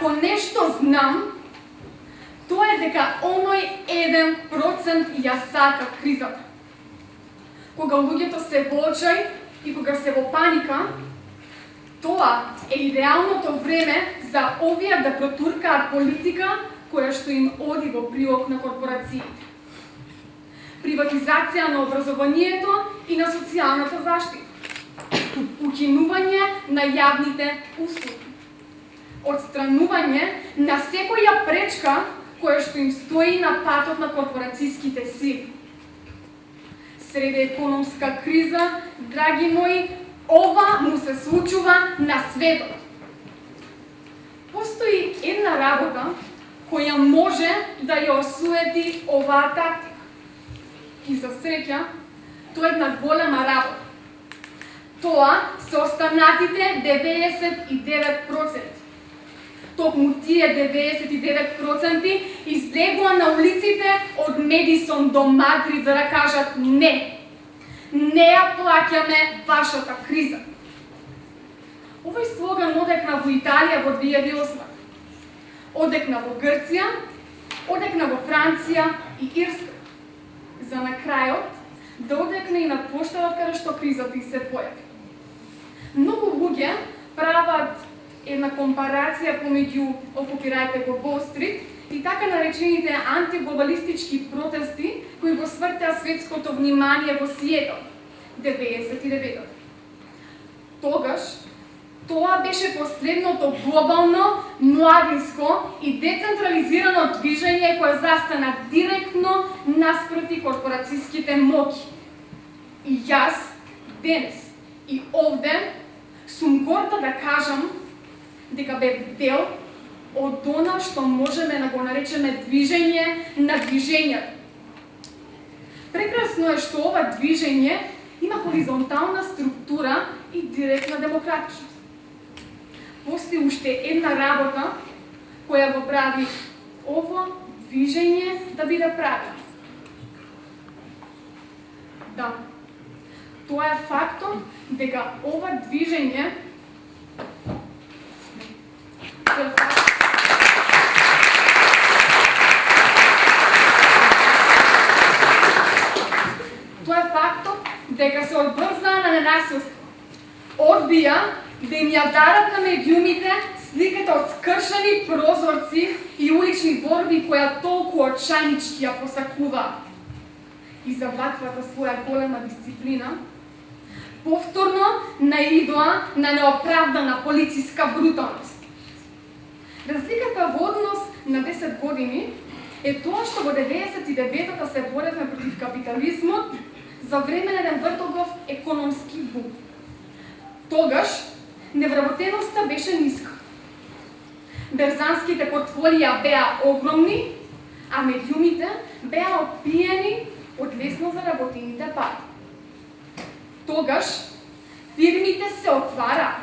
ако нешто знам, тоа е дека оној еден процент ја сака кризата. Кога луѓето се во очај и кога се во паника, тоа е идеалното време за овие да протуркаат политика која што им оди во прилог на корпорациите. Приватизација на образованието и на социјалната заштита. Укинување на јавните услуги. Отстранување на секоја пречка која што им стои на патот на корпорацијските сили. Среде економска криза, драги мои, ова му се случува на светот. Постои една работа која може да ја осуети оваа тактика. И за среќа, тоа е една голема работа. Тоа се останатите 99% токму тие 99% излегува на улиците од Медисон до Мадрид за да кажат не. Не ја плаќаме вашата криза. Овој слоган одекна во Италија во 2008. Одекна во Грција, одекна во Франција и Ирска. За на крајот да одекне и на площадот каде што кризата и се појави. Многу луѓе прават една компарација помеѓу окупирајте го Wall и така наречените антиглобалистички протести кои го свртеа светското внимание во Сиетл 99 Тогаш тоа беше последното глобално, младинско и децентрализирано движење кое застана директно наспроти корпорацијските моки. И јас, денес и овде, сум горда да кажам дека бев дел од она што можеме да го наречеме движење на движење. Прекрасно е што ова движење има хоризонтална структура и директна демократичност. Постои уште една работа која го прави ово движење да биде прави. Да, тоа е фактот дека ова движење Тоа е фактот дека се одбрзнаа на ненасилство. Одбија да им ја дарат на медиумите сликата од скршени прозорци и улични борби која толку очајнички ја посакува. И за ваквата своја голема дисциплина, повторно наидоа на неоправдана полициска бруталност. Разликата во однос на 10 години е тоа што во 99-та се боревме против капитализмот за време на еден вртогов економски бум. Тогаш невработеноста беше ниска. Берзанските портфолија беа огромни, а медиумите беа опиени од лесно заработените пари. Тогаш фирмите се отвара,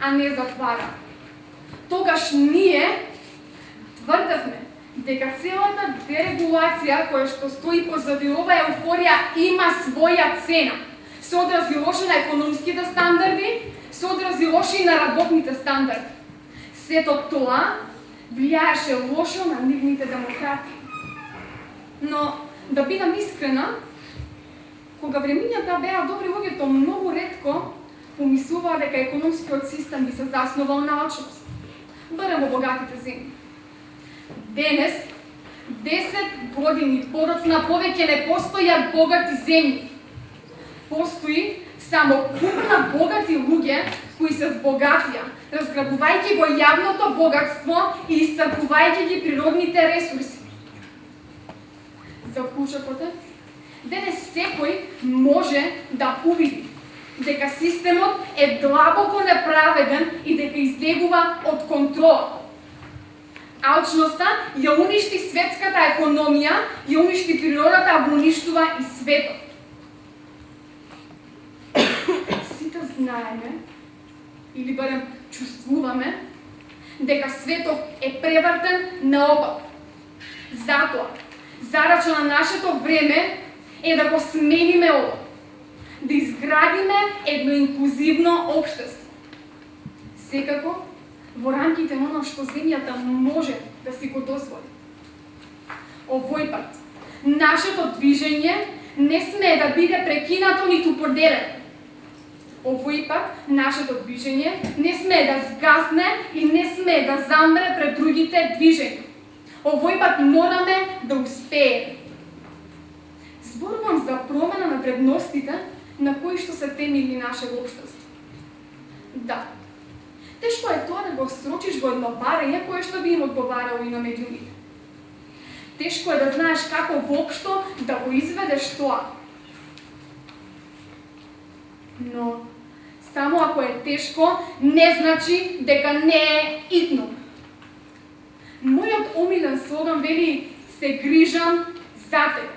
а не затвараа тогаш ние тврдевме дека целата дерегулација која што стои позади ова еуфорија има своја цена. Се одрази лошо на економските стандарди, се одрази лошо и на работните стандарди. Сето тоа влијаеше лошо на нивните демократи. Но, да бидам искрена, кога времињата беа добри, луѓето многу ретко помислуваа дека економскиот систем би се заснувал на очност барем во богатите земји. Денес, 10 години подоцна повеќе не постојат богати земји. Постои само купна богати луѓе кои се збогатија, разграбувајќи го јавното богатство и исцрпувајќи ги природните ресурси. За кучокот денес секој може да увиди дека системот е длабоко неправеден и дека излегува од контрола. Алчноста ја уништи светската економија, ја уништи природата, а го уништува и светот. Сите знаеме, или барем чувствуваме, дека светот е превртен наопак. Затоа, зарача на нашето време е да го смениме ово да изградиме едно инклузивно општество. Секако, во рамките на оно што земјата може да си го дозволи. Овој пат, нашето движење не сме да биде прекинато ниту поделено. Овој пат, нашето движење не сме да сгасне и не сме да замре пред другите движења. Овој пат мораме да успееме. Зборувам за промена на вредностите на кои што се темили наше општество. Да, тешко е тоа да го срочиш во едно барење кое што би им одговарало и на медиумите. Тешко е да знаеш како воопшто да го изведеш тоа. Но само ако е тешко, не значи дека не е идно. Мојот омилен слоган вели се грижам за тебе.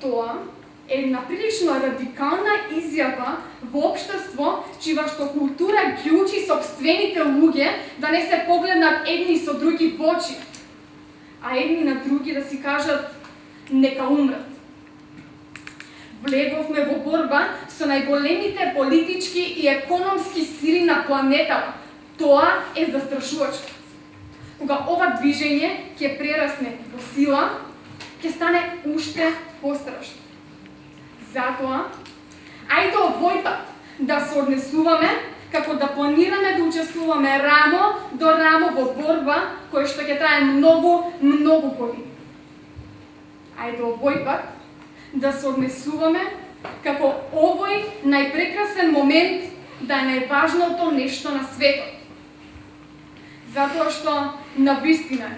Тоа една прилично радикална изјава во општество чива што култура ги учи собствените луѓе да не се погледнат едни со други во очи, а едни на други да си кажат нека умрат. Влеговме во борба со најголемите политички и економски сили на планетата. Тоа е застрашувачко кога ова движење ќе прерасне во сила, ќе стане уште пострашно. Затоа, ајде овој пат да се однесуваме како да планираме да учествуваме рамо до рамо во борба која што ќе трае многу, многу години. Ајде овој пат да се однесуваме како овој најпрекрасен момент да е најважното нешто на светот. Затоа што на вистина